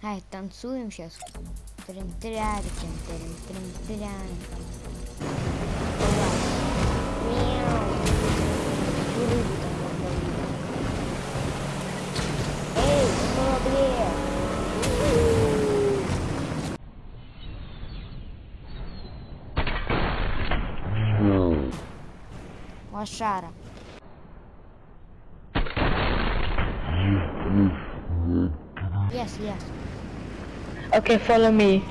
Ай, танцуем сейчас. трин тряри трин трин трин тряри Мяу. Рыбу там ловили. Эй, корабле! Лошара. Okay, follow me.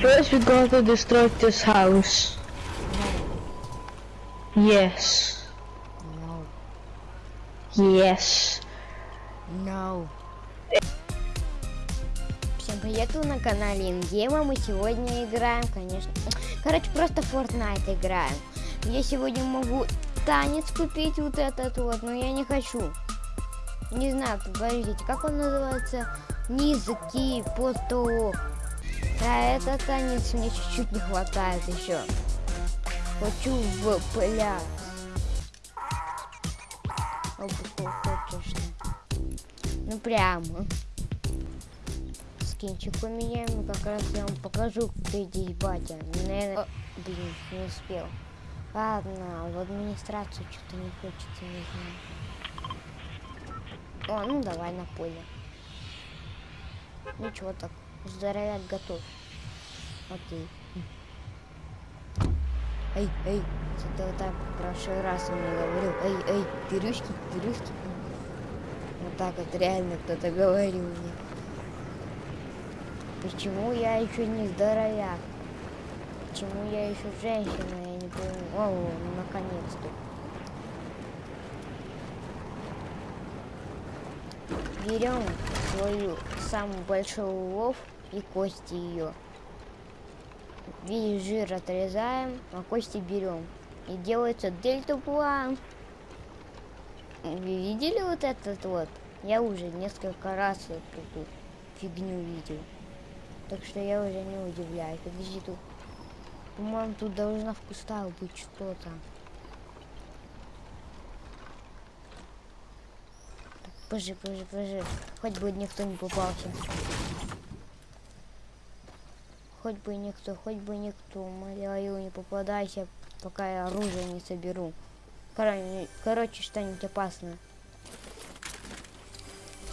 First, we got to destroy this house. Yes. No. Yes. No. Всем привет, вы на канале Ингема. Мы сегодня играем, конечно. Короче, просто Fortnite играем. Я сегодня могу танец купить вот этот вот, но я не хочу. Не знаю, подождите, как он называется? Низкий поток. А этот танец мне чуть-чуть не хватает еще. Хочу в. Оба хочешь. Ну прямо. Скинчик поменяем, и как раз я вам покажу, где здесь батя. Наверное... О, блин, не успел. Ладно, в администрацию что-то не хочется, не знаю. О, ну давай на поле. Ну чего так, здоровяк готов. Окей. Эй, эй, что-то вот так в прошлый раз он мне говорил. Эй, эй, пирюшки, пирюшки. Вот так вот реально кто-то говорил мне. Почему я еще не здоровяк? Почему я еще женщина, я не пойму. О, ну, наконец-то. Берем свою самую большую улов и кости ее. Весь жир отрезаем, а кости берем. И делается дельтаплан. Вы видели вот этот вот? Я уже несколько раз эту фигню видел. Так что я уже не удивляюсь. Подожди, тут... По-моему, тут должна в кустах быть что-то. Позже, позже, позже. Хоть бы никто не попался. Хоть бы никто, хоть бы никто. Умоляю, не попадайся, пока я оружие не соберу. Короче, короче что-нибудь опасное.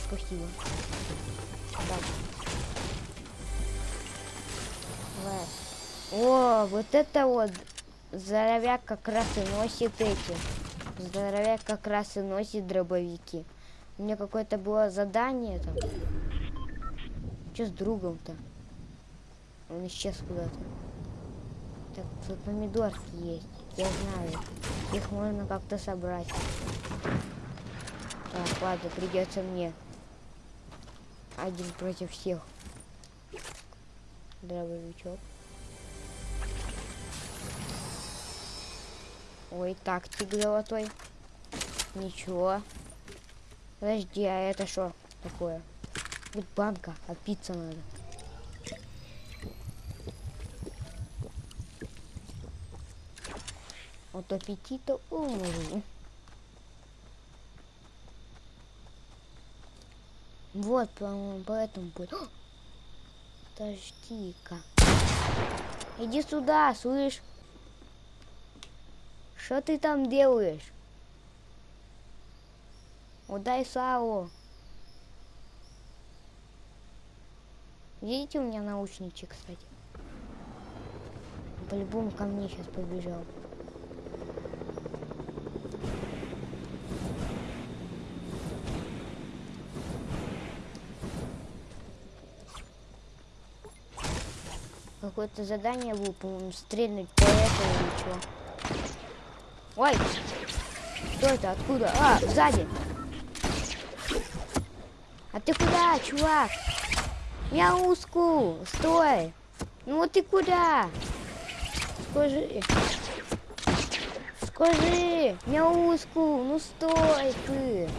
Спасибо. Так. О, вот это вот здоровяк как раз и носит эти. Здоровяк как раз и носит дробовики. У меня какое-то было задание там. Что с другом-то? Он исчез куда-то. Так, тут помидорки есть. Я знаю. Их можно как-то собрать. Так, ладно, придется мне. Один против всех. Дробовичок. Ой, тактик золотой. Ничего. Подожди, а это что такое? Вот банка, отпиться надо. От аппетита умру. Вот, по-моему, поэтому будет. Подожди-ка. Иди сюда, слышь. Что ты там делаешь? Удай Сао. Видите, у меня наушничек, кстати. По-любому ко мне сейчас побежал. Какое-то задание было, по-моему, стрельнуть по этому или чего. Ой! Кто это? Откуда? А, сзади! А ты куда, чувак? Мяуску! Стой! Ну вот ты куда? Скажи. Скажи! Мяуску! Ну стой ты!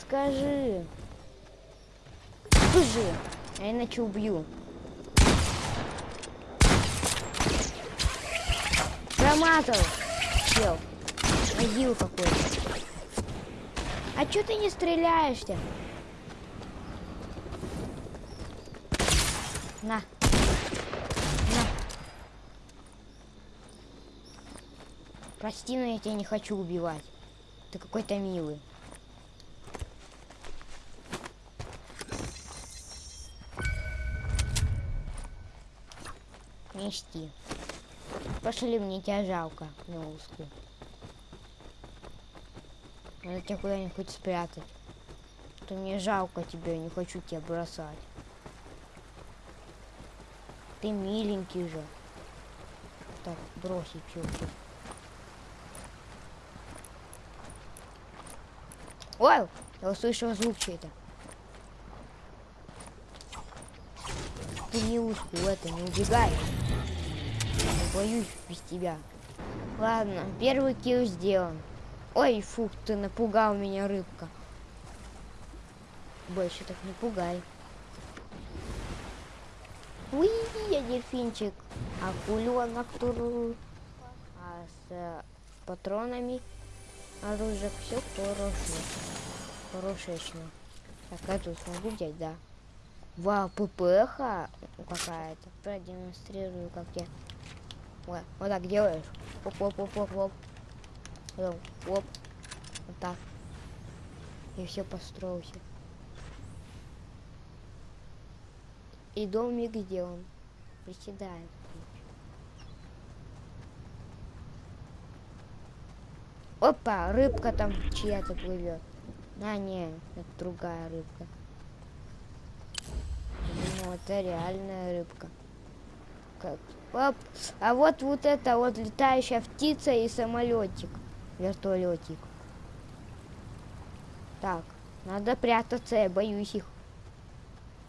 Скажи! Скажи! Я иначе убью. Промазал! Чел. Могил какой-то. А чё ты не стреляешься? На. На. Прости, но я тебя не хочу убивать. Ты какой-то милый. Мечти. Пошли, мне тебя жалко, милушку. Надо тебя куда-нибудь спрятать. То мне жалко тебя, не хочу тебя бросать. Ты миленький же. Так, бросить все. Ой, я услышал звук чей-то. Ты милушку это, не убегай. Я боюсь без тебя. Ладно, первый килл сделан. Ой, фух, ты напугал меня, рыбка. Больше так не пугай. Уи, я дельфинчик. Акуленок туру. А с э, патронами оружие все хорошо. Хорошечно. Так, эту смогу взять, да. Вау, ППХ какая-то. Продемонстрирую, как я. Вот, вот так делаешь. Оп, оп, оп, оп, оп. Оп. Вот так. И все построился. И домик сделан. Приседаем. Опа, рыбка там чья-то плывет. А, не, это другая рыбка. Ну, это реальная рыбка. Как? Оп. А вот вот это вот летающая птица и самолетик. Вертолетик. Так, надо прятаться, я боюсь их.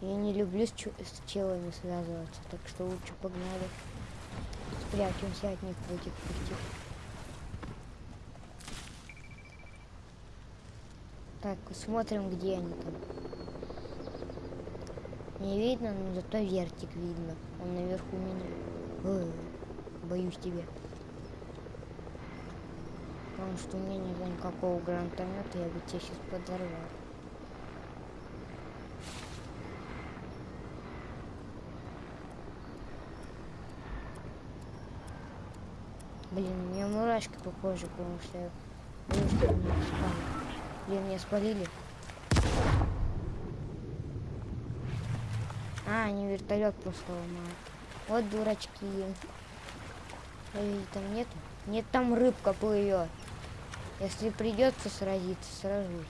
Я не люблю с, с челами связываться, так что лучше погнали. Спрячемся от них в этих пустых. Так, смотрим, где они там. Не видно, но зато вертик видно. Он наверху меня. Ой, боюсь тебя. Потому что у меня нет никакого гранатомета, я бы тебя сейчас подорвал. Блин, у меня мурашки по коже, потому что я меня спалили. А, они вертолет просто ломают. Вот дурачки. Ой, там нету? Нет, там рыбка плывет. Если придется сразиться, сражусь.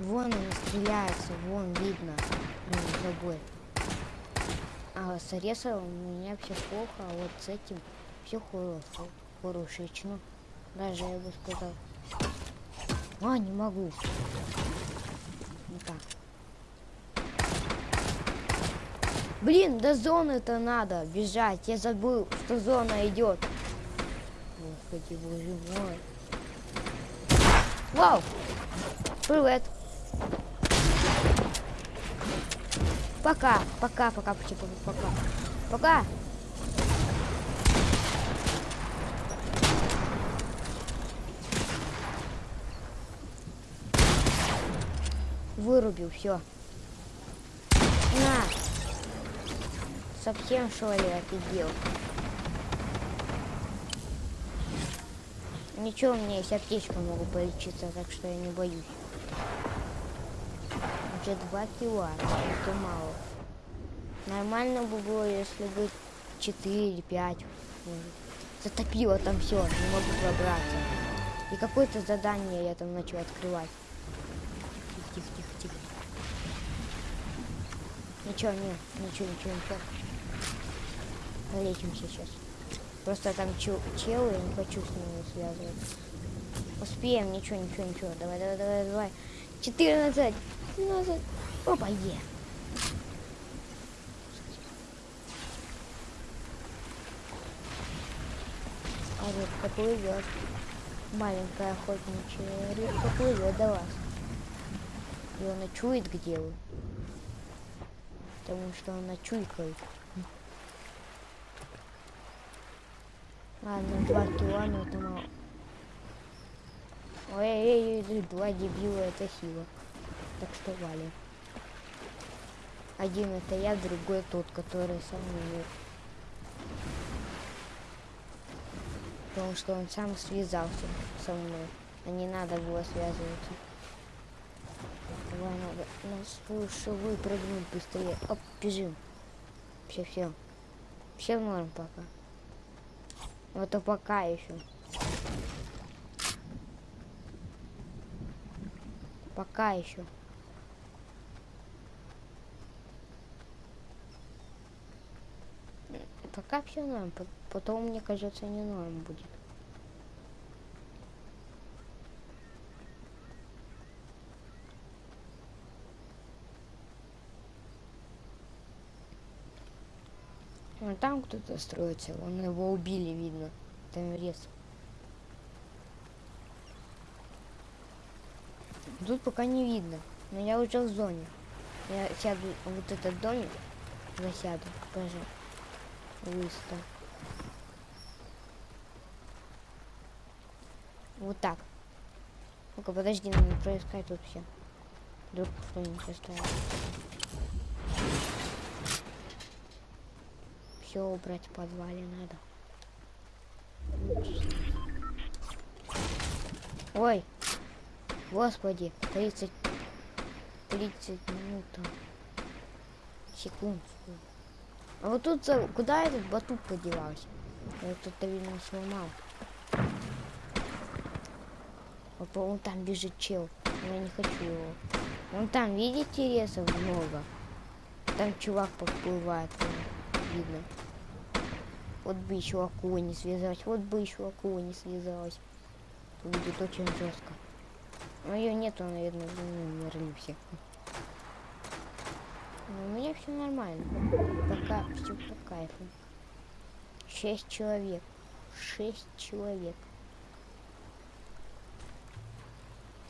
Вон они стреляются, вон видно. Между собой. А с Аресовым у меня все плохо, а вот с этим все хорошо. Хорошечно. Даже я бы сказал. А, не могу. Вот так. Блин, до зоны-то надо бежать. Я забыл, что зона идет. Господи, боже мой. Вау! Привет. Пока, пока, пока, пока, пока. Пока. Вырубил, все. На. Совсем что ли офигел? Ничего, у меня есть аптечка, могу полечиться, так что я не боюсь. Уже два кило, это мало. Нормально бы было, если бы 4 5 Затопило там все, не могу пробраться. И какое-то задание я там начал открывать. Тихо, тихо, тихо, тихо. Ничего, нет, ничего, ничего, ничего. Полечимся сейчас. Просто там чел, челы, я не хочу с ними связываться. Успеем, ничего, ничего, ничего. Давай, давай, давай, давай. 14, 15. Опа, е. А рыбка плывет. Маленькая охотничья рыбка плывет до вас. И она чует, где вы. Потому что она чуйкает. Ладно, два кило, но это мало. Ой, эй, эй, эй, два дебила, это сила. Так что вали. Один это я, другой тот, который со мной. Потому что он сам связался со мной. А не надо было связываться. Давай надо нас лучше выпрыгнуть быстрее. Оп, бежим. Все, все. Все норм пока. Вот то пока еще. Пока еще. Пока все норм, по- потом, мне кажется, не норм будет. Вон там кто-то строится, вон его убили, видно. Там рез. Тут пока не видно, но я уже в зоне. Я сяду вот этот домик, засяду, пожалуйста. Выста. Вот так. Ну-ка, подожди, надо проискать тут все. Вдруг кто-нибудь оставил. Все убрать в подвале надо. Ой, господи, 30, 30 минут. Секунд. А вот тут за- куда этот батут подевался? Я кто-то, видимо, сломал. А по- Вон там бежит чел. Я не хочу его. Вон там, видите, ресов много? Там чувак подплывает. Видно. Вот бы еще акула не связалась. Вот бы еще акула не связалась. Будет очень жестко. Но ее нету, наверное, ну, умерли все. Но у меня все нормально. Пока все по кайфу. Шесть человек. Шесть человек.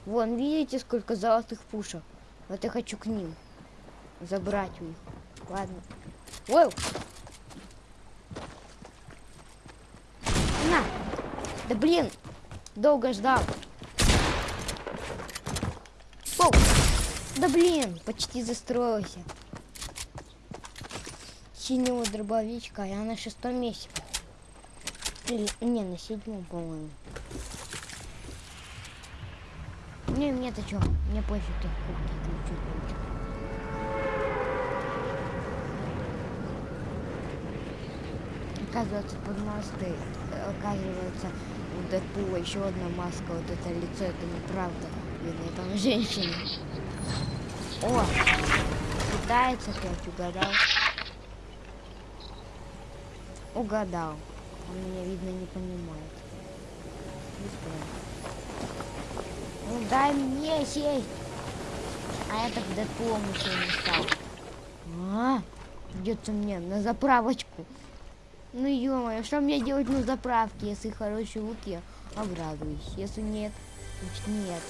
Вон, видите, сколько золотых пушек? Вот я хочу к ним. Забрать у них. Ладно. Ой! На! Да блин! Долго ждал. Оу! Да блин! Почти застроился. Синего дробовичка, я на шестом месте. Или, не, на седьмом, по-моему. Не, мне-то что? Мне пофиг, ты. Оказывается, под мосты, э, оказывается, у Дэдпула еще одна маска, вот это лицо, это неправда. Видно, там женщина. О, пытается опять, угадал. Угадал. Он меня, видно, не понимает. Ну дай мне сесть. А я так Дэдпулом еще не стал. А, придется мне на заправочку. Ну ё что мне делать на заправке, если хороший лук, я обрадуюсь. Если нет, значит нет.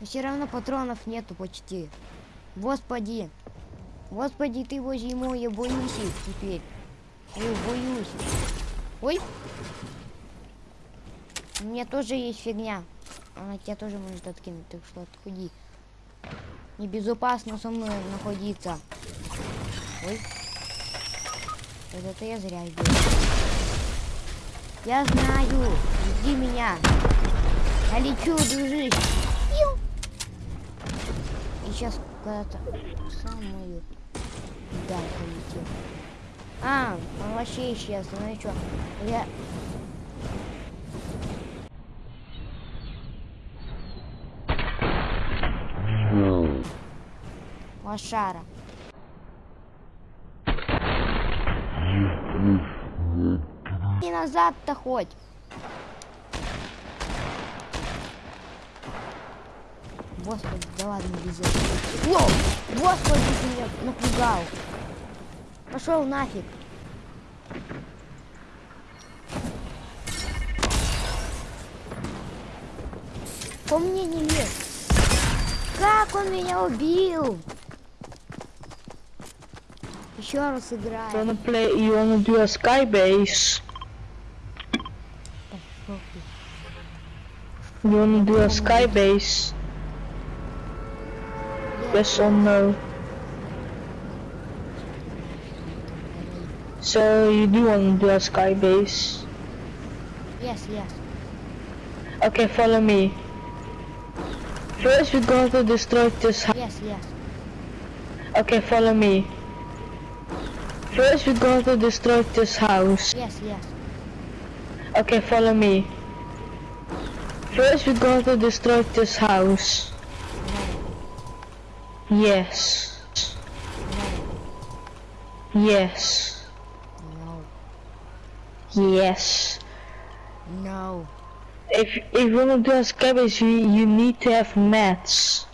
Все равно патронов нету почти. Господи. Господи, ты возьми мой, я боюсь их теперь. Ой, боюсь. Ой. У меня тоже есть фигня. Она тебя тоже может откинуть, так что отходи. Небезопасно со мной находиться. Ой. Вот это я зря сделал. Я знаю. Жди меня. Я лечу, дружище. И сейчас куда-то самую даль полетел. А, он вообще исчез. Ну и что? Я... Лошара. И назад-то хоть. Господи, да ладно, без этого. Воу! Господи, ты меня напугал. Пошел нафиг. По мне не лез. Как он меня убил? Еще раз играем. wanna play? You wanna do a sky base? Пошел ты. You wanna do a sky base? yes or no. So you do want to do a sky base? Yes, yes. Okay, follow me. First we got to destroy this house. Yes, yes. Okay, follow me. First we got to destroy this house. Yes, yes. Okay, follow me. First we got to destroy this house. Yes. Yes. No. Yes. No. If if you wanna do a scabbage, you, you need to have mats.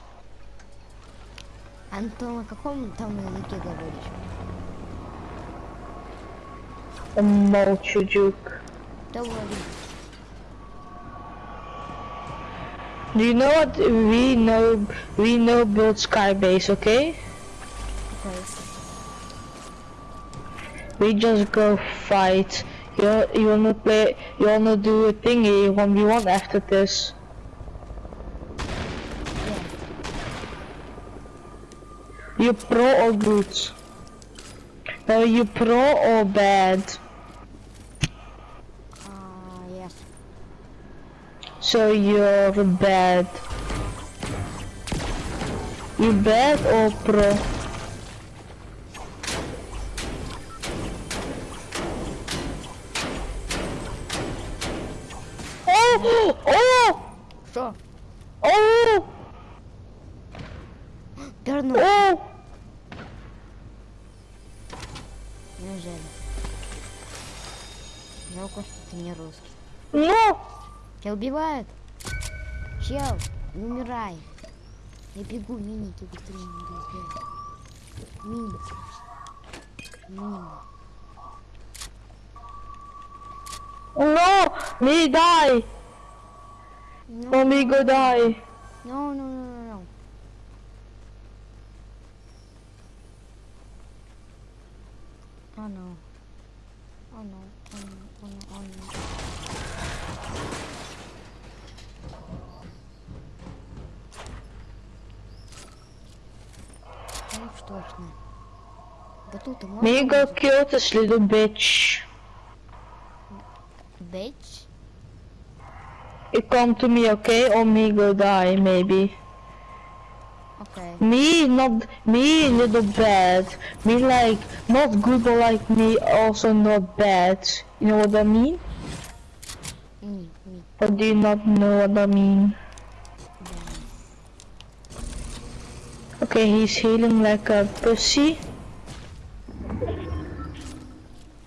Антон, на каком там языке говоришь? Молчу, Duke. Говори. Do you know what we know? We know build skybase, okay? Okay. We just go fight. you you wanna play? You wanna do a thingy one v one after this? You pro or good? No, you pro or bad? Uh, yes. So you're bad. You bad or pro? Oh! Что? Oh! Верну. Oh! Неужели? Жалко, что ты не русский. No! Тебя убивают? Чел, не умирай. Я бегу, миники быстрее не буду сделать. Мини. Мини. No! Me die! No, Let me go die. no, no, no, no, no. Oh no. Oh no, oh no, oh no, oh no. Ну уж точно. Батута можно? Me go kill this little bitch. You come to me, okay? Or me go die, maybe. Okay. Me not me little bad. Me like not good but like me also not bad. You know what I mean? Mm. me. Or do you not know what I mean? Yeah. Okay, he's healing like a pussy.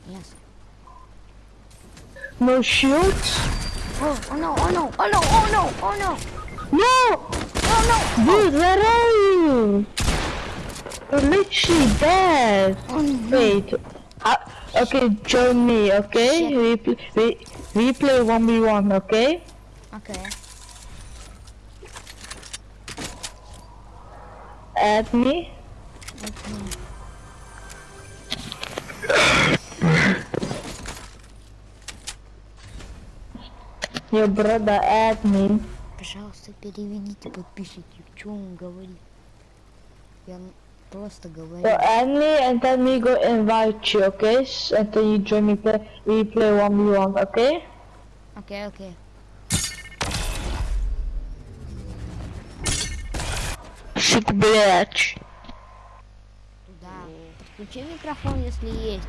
Yes. No shields? Oh, oh no, oh no, oh no, oh no, oh no, No! oh no. Dude, where are you? You're literally dead. Oh no. Wait. Uh, okay, join me, okay? Shit. We, pl- we, we play 1v1, okay? Okay. Add me. Okay. Your brother me. Пожалуйста, переведите подписчики, что он говорит. Я просто говорю. So add me and then we go invite you, okay? And then you join me play, we play 1v1, okay? Окей, окей. Сука, блядь. Да. Включи микрофон, если есть.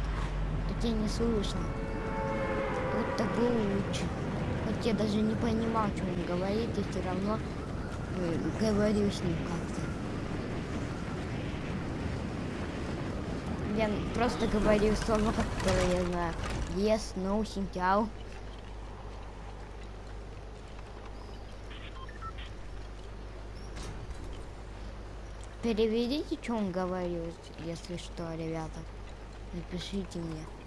То тебя не слышно. Вот так лучше. Я даже не понимал, что он говорит, и все равно э, говорю с ним как-то. Я просто говорю слова, которые я знаю. Yes, no, синтяо. Переведите, что он говорил, если что, ребята. Напишите мне.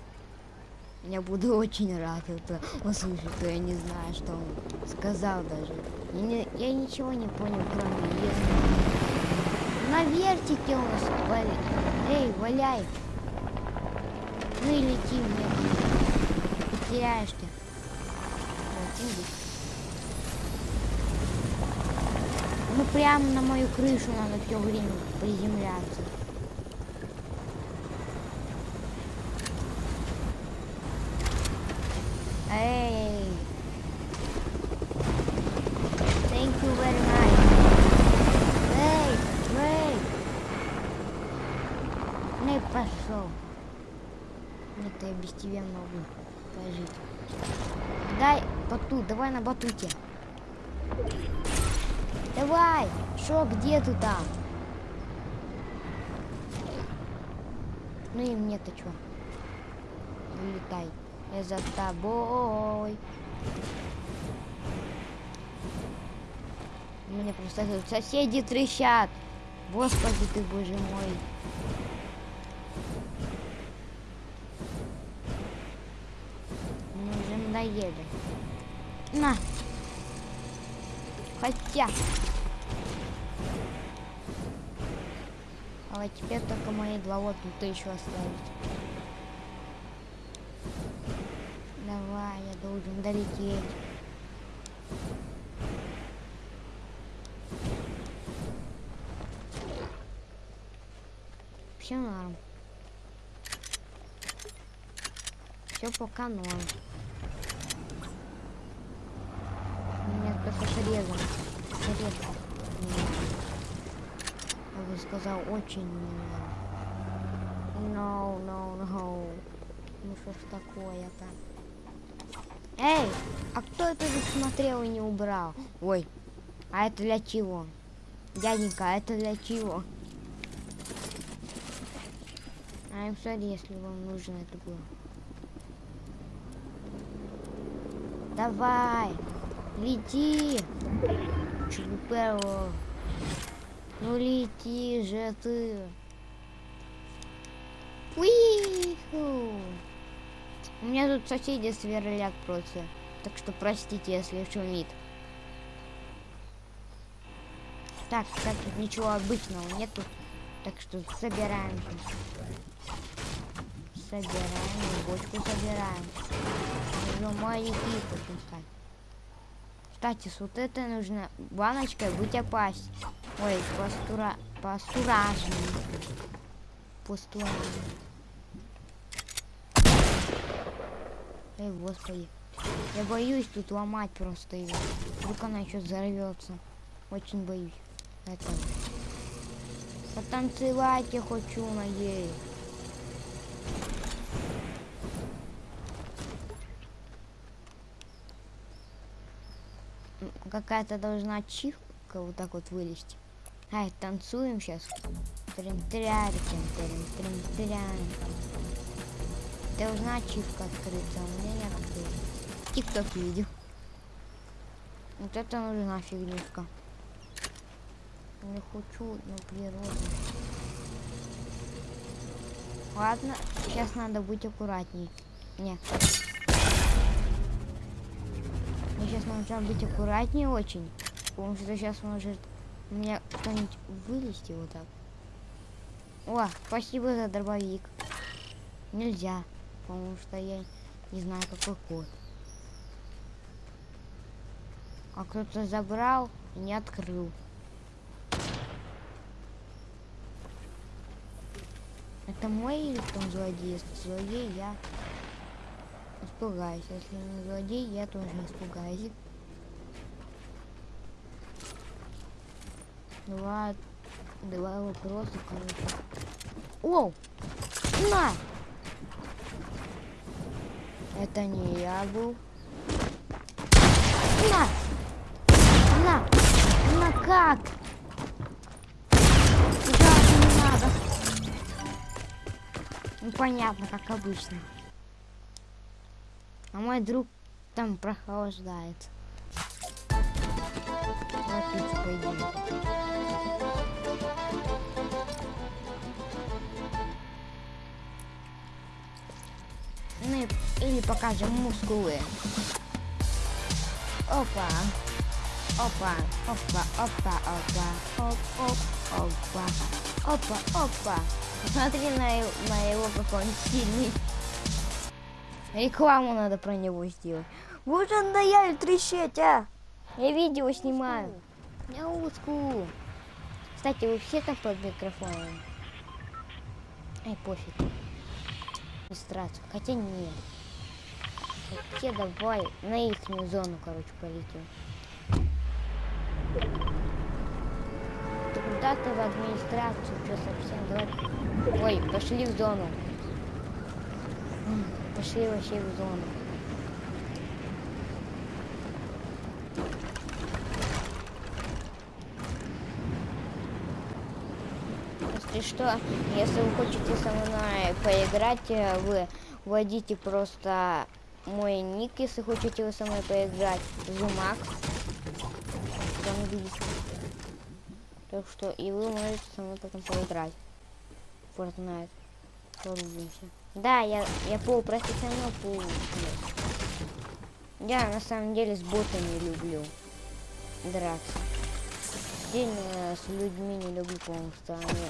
Я буду очень рад это услышать, то я не знаю, что он сказал даже. Я, не- я ничего не понял, кроме если. На вертике он с- валя- Эй, валяй. Ну и лети мне. Потеряешься. Вот, иди. Ну прямо на мою крышу надо все время приземляться. Эй! Thank you very much. Эй, эй! Ну и пошел. Нет, я без тебя могу пожить. Дай батут, давай на батуте. Давай! Шо, где ты там? Ну и мне-то чё? Улетай. Я за тобой. Меня просто соседи трещат. Господи ты, боже мой. Мне уже надоели. На. Хотя. А теперь только мои два вот тут еще остались. Давай, я должен долететь. Все норм. Все пока норм. Меня только срезом. Срезом. Я бы сказал, очень мило. No, no, no. Ну что ж такое-то? Эй, а кто это смотрел и не убрал? Ой, а это для чего? Дяденька, а это для чего? I'm sorry, если вам нужно это было. Давай, лети. Чупело. Ну лети же ты. Уиху. У меня тут соседи сверлят просто. Так что простите, если шумит. Так, так тут ничего обычного нету. Так что собираем. Собираем, бочку собираем. Нужно маленький пускать. Кстати, с вот этой нужно баночкой быть опасть. Ой, пастура... пастуражный. Пастуражный. Эй, господи. Я боюсь тут ломать просто ее. Вдруг она еще взорвется. Очень боюсь этого. Потанцевать я хочу на ей. Какая-то должна чихка вот так вот вылезти. Ай, танцуем сейчас. Трим-тряриким, трим-трим-трям. Должна ачивка открыться, а у меня не открылась. Тикток видео. Вот это нужна фигнюшка. Не хочу на природу. Ладно, сейчас надо быть аккуратней. Нет. Сейчас нужно быть аккуратнее очень. Потому что сейчас может у меня кто-нибудь вылезти вот так. О, спасибо за дробовик. Нельзя, потому что я не знаю какой код. А кто-то забрал и не открыл. Это мой или кто злодей? Злодей, я испугаюсь. Если не злодей, я тоже испугаюсь. Два, два вопроса, короче. Оу! На! Это не я был. На! На! На как? Туда не надо. Ну понятно, как обычно. А мой друг там прохлаждается. Напиться пойдем. Или покажем мускулы. Опа. Опа, опа, опа, опа, оп, оп, опа, опа, опа. Посмотри на, на его, какой он сильный. Рекламу надо про него сделать. Вот он надоели трещать, а! Я видео снимаю. Мяуску. Кстати, вы все там под микрофоном? Ай, пофиг. Регистрацию. Хотя нет. Хотя давай на их зону, короче, полетим. Ты куда ты в администрацию? Что совсем? Давай. Ой, пошли в зону. Пошли вообще в зону. Если что, если вы хотите со мной поиграть, э, вы вводите просто мой ник, если хотите вы со мной поиграть. Зумак. Так что и вы можете со мной потом поиграть. Fortnite. Порубимся. Да, я, я полупрофессионал, полу. Я на самом деле с ботами люблю драться. Отдельно с людьми не люблю, потому что они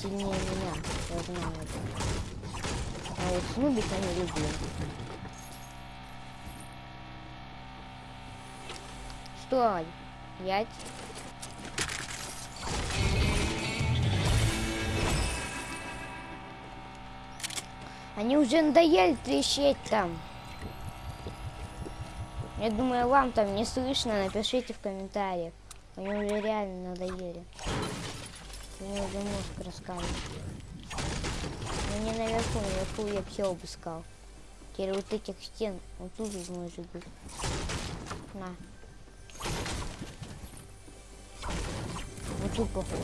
сильнее меня. Я знаю это. А вот с нубика не люблю. Стой! Пять. Они уже надоели трещать там. Я думаю, вам там не слышно, напишите в комментариях. Они уже реально надоели. Мне уже мозг раскалывает. Но не наверху, наверху я все обыскал. Теперь вот этих стен, вот тут может быть. На. Вот тут походу.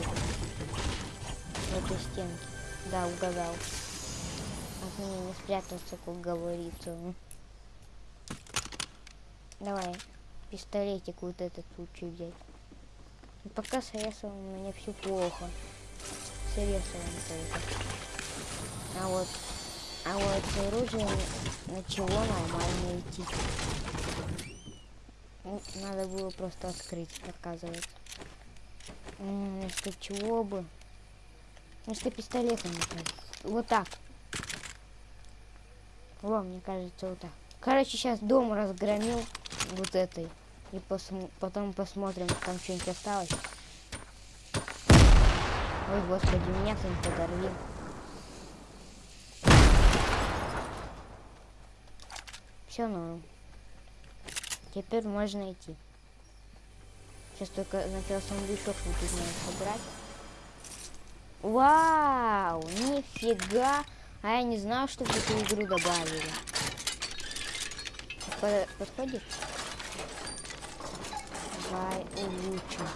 В этой стенке. Да, угадал. От меня не спрятаться, как говорится. Давай, пистолетик вот этот лучше взять. И пока с ресом у меня все плохо. С ресом только. А вот, а вот с оружием начало нормально идти. Ну, Надо было просто открыть, оказывается. М, Вместо чего бы? Вместо пистолета, мне кажется. Вот так. Во, мне кажется, вот так. Короче, сейчас дом разгромил вот этой. И посм- потом посмотрим, там что-нибудь осталось. Ой, господи, меня кто-нибудь подорвил. Все норм. Теперь можно идти. Сейчас только сначала сундучок вот тут надо собрать. Вау, нифига. А я не знал, что в эту игру добавили. По- Подходит? Давай улучшим.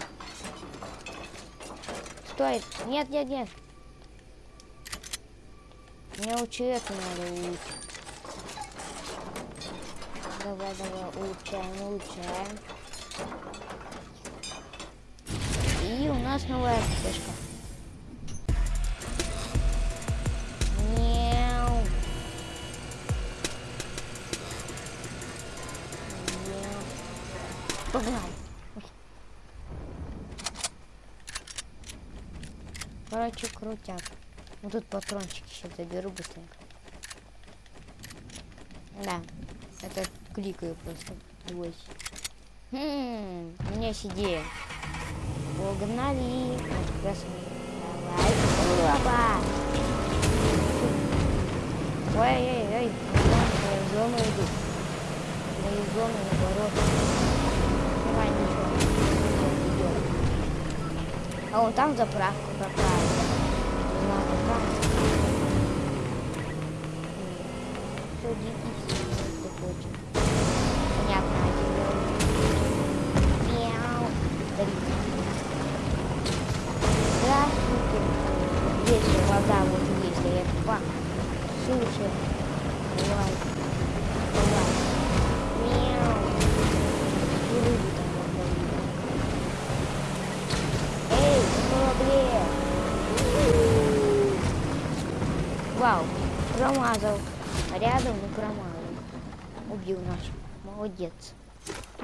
Стой! Нет, нет, нет. Мне у человека надо улучшить. Давай, давай, улучшаем, улучшаем. И у нас новая пташка. Ой. Короче, крутяк. Вот тут патрончики сейчас заберу быстренько. Да, это кликаю просто. Ой. Хм, у меня есть идея. Погнали. А, Давай. Опа. Ой-ой-ой, в зону иду. Мою зону наоборот. Давай, ничего. А вон там заправка какая. Садитесь, если хочет. Здесь вода вот есть, а я два. Слушай. Давай. Давай. Мяу. И рыбу там ловили. Эй, корабле. Вау, промазал. Рядом, но промазал. Убил наш. Молодец.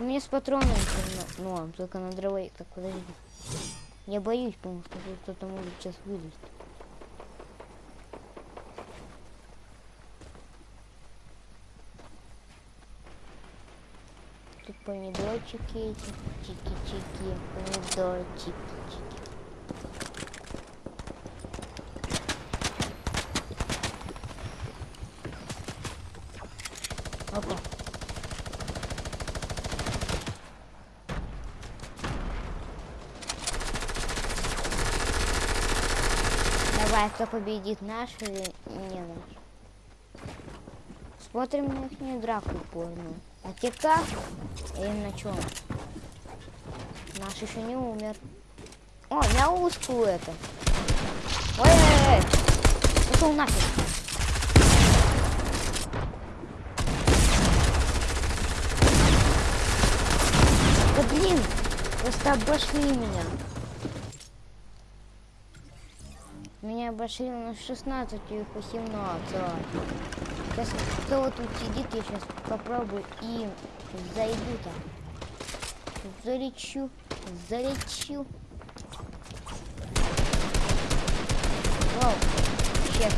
Меня с патронами всё на- норм, только на дровой. Так, подожди. Я боюсь, потому что кто-то может сейчас вылезть. Тут помидорчики эти, чики-чики, помидорчики, чики. Опа. Давай, кто победит, наш или не наш? Смотрим на их драку порную. А те как? Или на чем? Наш еще не умер. О, на узкую это. Ой-ой-ой! Пошел нафиг. Да блин! Просто обошли меня. Меня обошли на 16 и их 18. Сейчас кто тут сидит, я сейчас попробую и зайду там. Залечу, залечу. Вау, щет.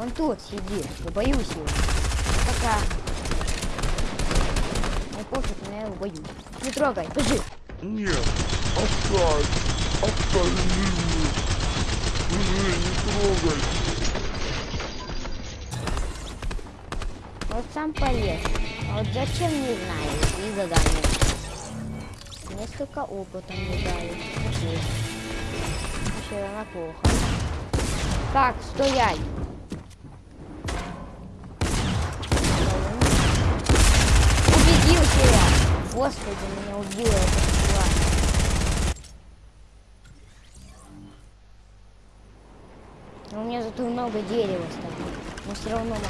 Он тут сидит, я боюсь его. Пока. Не пофиг, но я его боюсь. Не трогай, бежи. Нет, оставь, оставь живую. Живую, не трогай. Вот сам полез. А вот зачем, не знаю, и задание. Несколько опыта мне дали. Окей. Все равно плохо. Так, стоять. Убедился я. Господи, меня убила эта Зато много дерева стало. Но все равно мало.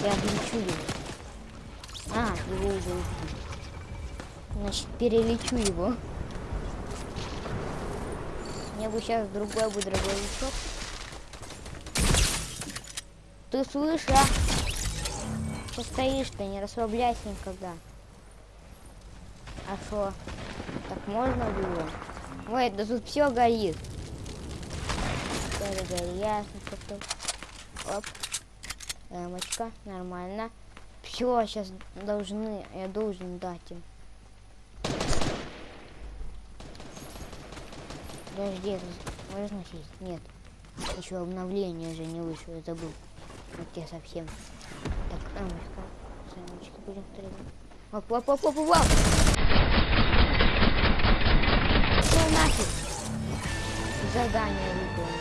Я лечу его. А, его уже убили. Значит, перелечу его. Мне бы сейчас другой бы дробовичок. Ты слышишь, а? Что стоишь-то, не расслабляйся никогда. А что? Так можно было? Ой, да тут все горит. Горит, ясно, что Оп. Эмочка, нормально. Все, сейчас должны, я должен дать им. Подожди, можно сесть? Нет. Еще обновление же не вышло, я забыл. Вот я совсем. Так, Эмочка, с Эмочки будем стрелять. Оп, оп, оп, оп, оп, оп. Ну нафиг. Задание выполнено.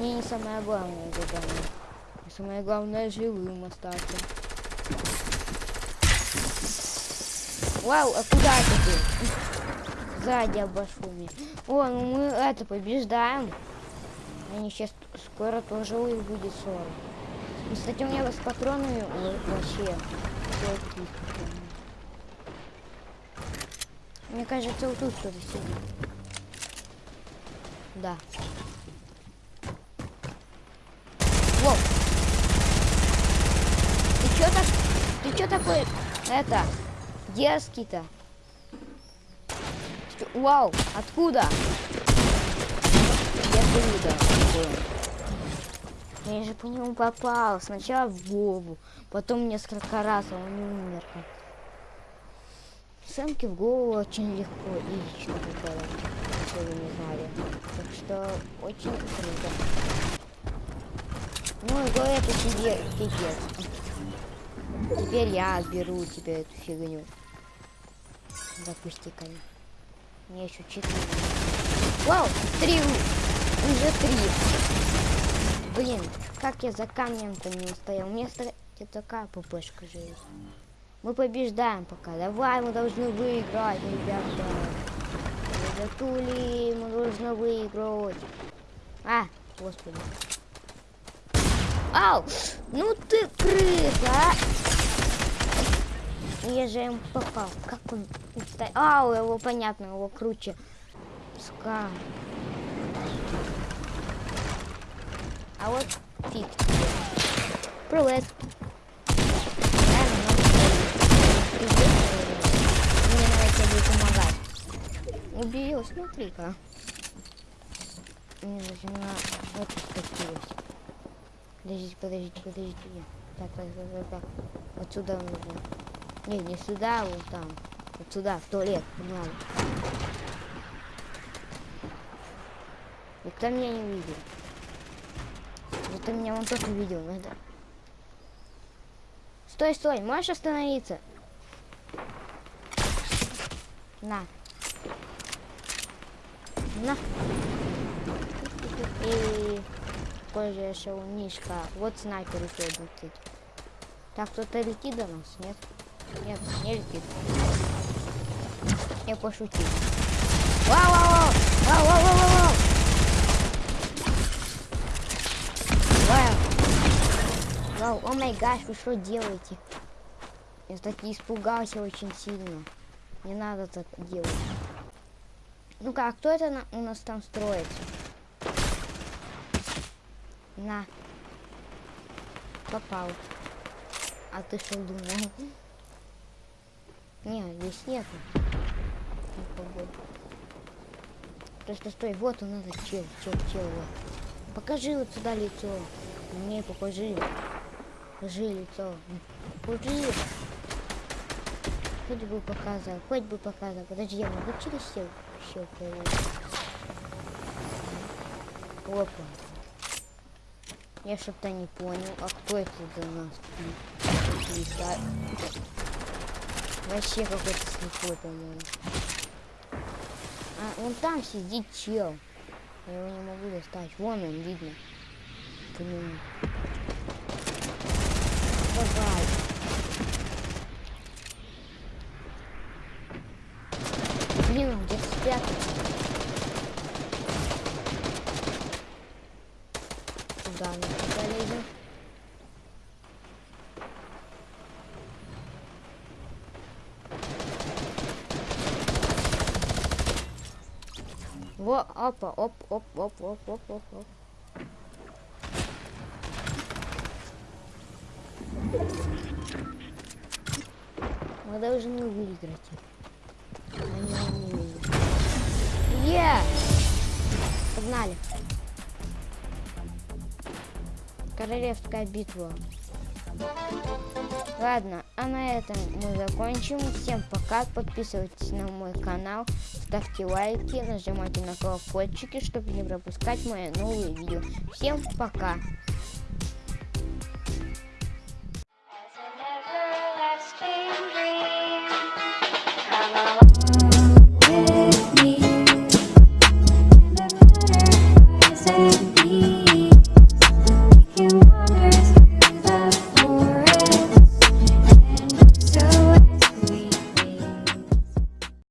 Мне не самое главное задание. Самое главное живым остаться. Вау, а куда ты? Сзади обошел меня. О, ну мы это побеждаем. Они сейчас скоро тоже будет 40. И, кстати, у меня с патронами вообще. Мне кажется, вот тут кто-то сидит. Да. Воу. Ты чё так... Ты чё такой... Это... Дерзкий-то? Вау, откуда? Я откуда? Я же по нему попал. Сначала в голову, потом несколько раз, а он не умер. Самки в голову очень легко и если вы не знали. Так что очень круто. Ну, и это тебе пипец. Теперь я отберу у тебя эту фигню. Допусти, конечно. Мне еще четыре. Вау, три. Уже три. Блин, как я за камнем-то не устоял. У меня, такая ппшка же есть. Мы побеждаем пока. Давай, мы должны выиграть, ребята. Ребятули, мы должны выиграть. А, господи. Ау! Ну ты крыса, а! Я же им попал. Как он устоял? Ау, его понятно, его круче. Скам. А вот фиг. Привет. Мне надо тебе помогать. Убил, смотри-ка. Мне даже на это скатилось. Подождите, подождите, подождите. Так, так, так, так, так. Вот сюда нужно. Не, не сюда, вот там. Вот сюда, в туалет. Погнали. Никто меня не видел. Зато меня вон тот увидел, надо. Стой, стой, можешь остановиться? На. На. И позже еще у Мишка. Вот снайпер еще летит. Так, кто-то летит до нас, нет? Нет, не летит. Я пошутил. Вау, вау, вау! Вау, вау, вау, вау, вау! Вау! О май гаш, вы что делаете? Я таки испугался очень сильно. Не надо так делать. Ну как, кто это на- у нас там строится? На. Попал. А ты что думал? Не, здесь нету. Просто стой, вот он этот чел, чел, чел, вот. Покажи вот сюда лицо. Мне покажи. Покажи лицо. Покажи. Хоть бы показал, хоть бы показал. Подожди, я могу через все все Опа. Я что-то не понял. А кто это за нас? Вообще какой-то слепой, по-моему. А, вон там сидит чел. Я его не могу достать. Вон он, видно. По нему. Давай. Блин, он где-то спрятался. Куда мы туда Во, опа, оп, оп, оп, оп, оп, оп, оп. Мы должны выиграть. Е! Погнали. Королевская битва. Ладно, а на этом мы закончим. Всем пока. Подписывайтесь на мой канал, ставьте лайки, нажимайте на колокольчики, чтобы не пропускать мои новые видео. Всем пока.